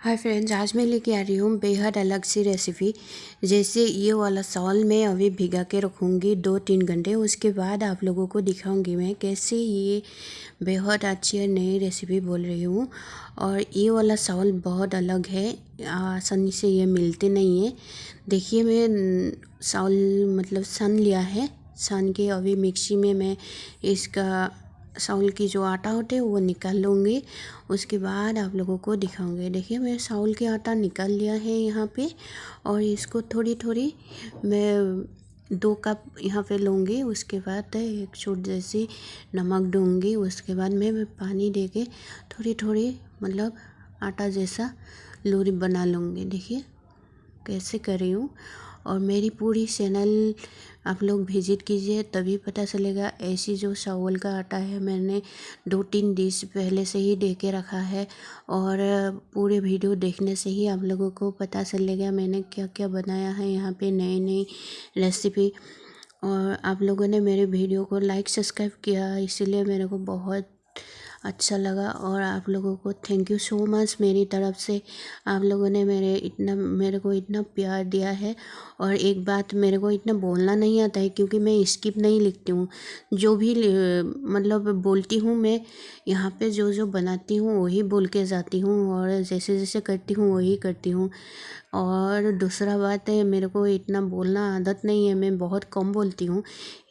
Hi friends, आज मैं लेके आ रही हूँ बेहद अलग सी रेसिपी जैसे ये वाला सॉल मैं अभी भिगा के रखूँगी दो तीन घंटे, उसके बाद आप लोगों को दिखाऊँगी मैं कैसे ये बेहद अच्छी और नई रेसिपी बोल रही हूँ। और ये वाला सॉल बहुत अलग है, आसानी से ये मिलते नहीं है। देखिए, मैं सॉल मतलब सन लिया है, सन के अभी मिक्सी में मैं इसका साउल की जो आटा होते है वो निकाल लूँगी। उसके बाद आप लोगों को दिखाऊँगी। देखिए मैं साउल के आटा निकाल लिया है यहाँ पे और इसको थोड़ी थोड़ी मैं दो कप यहाँ पे लूँगी। उसके बाद एक छोट जैसी नमक दूँगी। उसके बाद मैं, मैं पानी दे के थोड़ी थोड़ी मतलब आटा जैसा लोरी बना लूँगी। देखिए कैसे कर रही हूँ। और मेरी पूरी चैनल आप लोग विज़िट कीजिए, तभी पता चलेगा ऐसी जो चावल का आटा है मैंने दो तीन डिश पहले से ही दे के रखा है और पूरे वीडियो देखने से ही आप लोगों को पता चलेगा मैंने क्या क्या बनाया है, यहाँ पे नई नई रेसिपी और आप लोगों ने मेरे वीडियो को लाइक सब्सक्राइब किया, इसीलिए मेरे को बहुत अच्छा लगा और आप लोगों को थैंक यू सो मच मेरी तरफ़ से। आप लोगों ने मेरे इतना, मेरे को इतना प्यार दिया है और एक बात मेरे को इतना बोलना नहीं आता है क्योंकि मैं स्किप नहीं लिखती हूँ। जो भी मतलब बोलती हूँ मैं, यहाँ पे जो जो बनाती हूँ वही बोल के जाती हूँ और जैसे जैसे करती हूँ वही करती हूँ। और दूसरा बात है, मेरे को इतना बोलना आदत नहीं है, मैं बहुत कम बोलती हूँ।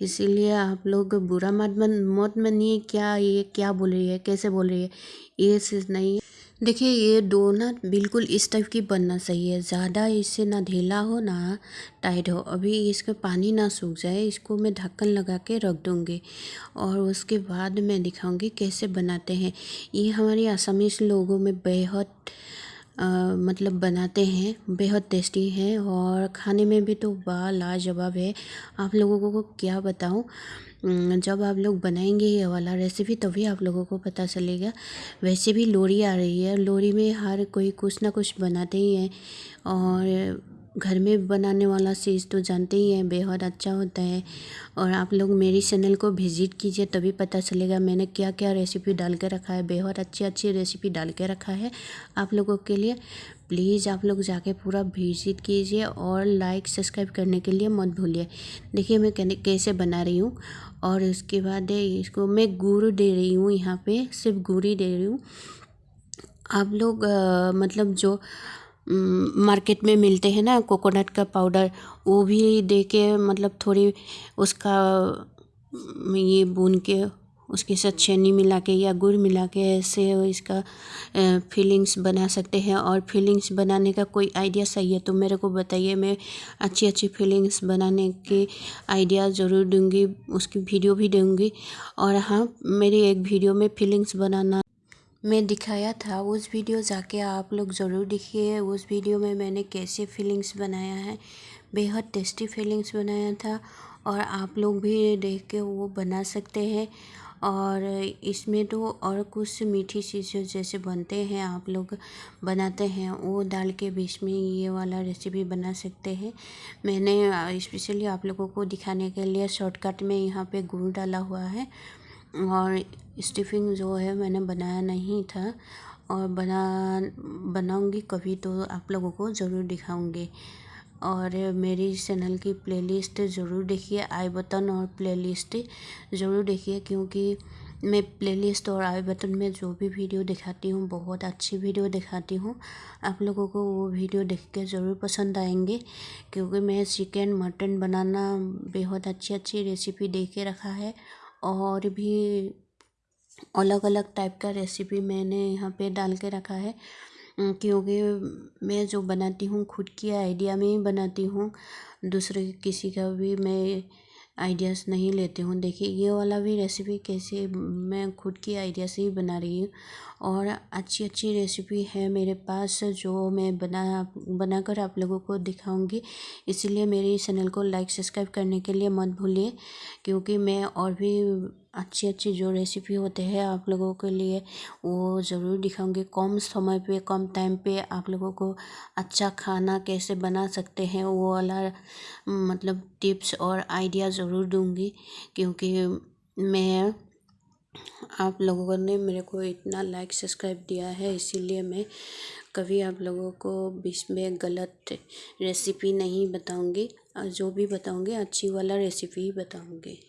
इसीलिए आप लोग बुरा मत मन, मत मानिए, क्या ये, क्या बोल रही है, कैसे बोल रही है, ये चीज़ नहीं। है देखिए, ये डो ना बिल्कुल इस टाइप की बनना चाहिए ज़्यादा इससे ना ढीला हो, ना टाइट हो। अभी इसका पानी ना सूख जाए, इसको मैं ढक्कन लगा के रख दूँगी और उसके बाद मैं दिखाऊँगी कैसे बनाते हैं। ये हमारे आसामीस लोगों में बेहद मतलब बनाते हैं, बेहद टेस्टी है और खाने में भी तो वाह, लाजवाब है। आप लोगों को क्या बताऊँ? जब आप लोग बनाएँगे ये वाला रेसिपी तभी आप लोगों को पता चलेगा। वैसे भी लोरी आ रही है, लोरी में हर कोई कुछ ना कुछ बनाते ही हैं और घर में बनाने वाला चीज़ तो जानते ही हैं बेहद अच्छा होता है। और आप लोग मेरी चैनल को विज़िट कीजिए तभी पता चलेगा मैंने क्या क्या रेसिपी डाल के रखा है। बेहद अच्छी अच्छी रेसिपी डाल के रखा है आप लोगों के लिए। प्लीज़ आप लोग जाके पूरा विज़िट कीजिए और लाइक सब्सक्राइब करने के लिए मत भूलिए। देखिए मैं कैसे बना रही हूँ और उसके बाद इसको मैं गुड़ दे रही हूँ यहाँ पे सिर्फ़ गुड़ ही दे रही हूँ। आप लोग आ, मतलब जो मार्केट में मिलते हैं ना कोकोनट का पाउडर वो भी दे के मतलब थोड़ी उसका ये भून के, उसके साथ चीनी मिला के या गुड़ मिला के ऐसे इसका फीलिंग्स बना सकते हैं। और फीलिंग्स बनाने का कोई आइडिया सही है तो मेरे को बताइए, मैं अच्छी अच्छी फीलिंग्स बनाने के आइडिया ज़रूर दूँगी, उसकी वीडियो भी दूँगी। और हाँ मेरी एक वीडियो में फीलिंग्स बनाना मैं दिखाया था, उस वीडियो जाके आप लोग ज़रूर देखिए। उस वीडियो में मैंने कैसे फीलिंग्स बनाया है, बेहद टेस्टी फीलिंग्स बनाया था और आप लोग भी देख के वो बना सकते हैं। और इसमें तो और कुछ मीठी चीज़ें जैसे बनते हैं, आप लोग बनाते हैं, वो डाल के बीच में ये वाला रेसिपी बना सकते हैं। मैंने स्पेशली आप लोगों को दिखाने के लिए शॉर्टकट में यहाँ पे गुड़ डाला हुआ है और स्टिफिंग जो है मैंने बनाया नहीं था और बना, बनाऊँगी कभी तो आप लोगों को ज़रूर दिखाऊँगी। और मेरी चैनल की प्लेलिस्ट ज़रूर देखिए आई बटन और प्लेलिस्ट ज़रूर देखिए, क्योंकि मैं प्लेलिस्ट और आई बटन में जो भी वीडियो दिखाती हूँ, बहुत अच्छी वीडियो दिखाती हूँ। आप लोगों को वो वीडियो देख के ज़रूर पसंद आएँगे, क्योंकि मैं चिकन मटन बनाना बेहद अच्छी अच्छी रेसिपी दे के रखा है। और भी अलग अलग टाइप का रेसिपी मैंने यहाँ पे डाल के रखा है। क्योंकि मैं जो बनाती हूँ, खुद की आइडिया में ही बनाती हूँ, दूसरे किसी का भी मैं आइडियाज़ नहीं लेती हूँ। देखिए, ये वाला भी रेसिपी कैसे मैं खुद की आइडिया से ही बना रही हूँ और अच्छी अच्छी रेसिपी है मेरे पास जो मैं बना, बनाकर आप लोगों को दिखाऊँगी। इसीलिए मेरे चैनल को लाइक सब्सक्राइब करने के लिए मत भूलिए, क्योंकि मैं और भी अच्छी अच्छी जो रेसिपी होते हैं आप लोगों के लिए, वो ज़रूर दिखाऊँगी। कम समय पे, कम टाइम पे आप लोगों को अच्छा खाना कैसे बना सकते हैं, वो वाला मतलब टिप्स और आइडिया ज़रूर दूँगी, क्योंकि मैं, आप लोगों ने मेरे को इतना लाइक सब्सक्राइब दिया है, इसीलिए मैं कभी आप लोगों को बीच में गलत रेसिपी नहीं बताऊँगी। जो भी बताऊँगी, अच्छी वाला रेसिपी ही बताऊँगी।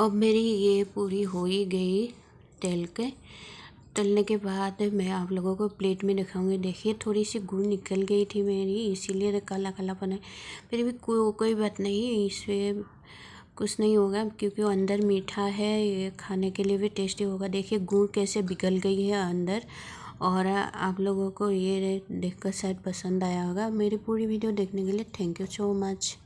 अब मेरी ये पूरी हो ही गई तल के। तलने के बाद मैं आप लोगों को प्लेट में दिखाऊँगी। देखिए थोड़ी सी गुड़ निकल गई थी मेरी इसीलिए काला काला बना फिर भी को, कोई बात नहीं इससे कुछ नहीं होगा क्योंकि अंदर मीठा है ये खाने के लिए भी टेस्टी होगा। देखिए गुड़ कैसे बिगल गई है अंदर और आप लोगों को ये देखकर शायद पसंद आया होगा। मेरी पूरी वीडियो देखने के लिए थैंक यू सो मच।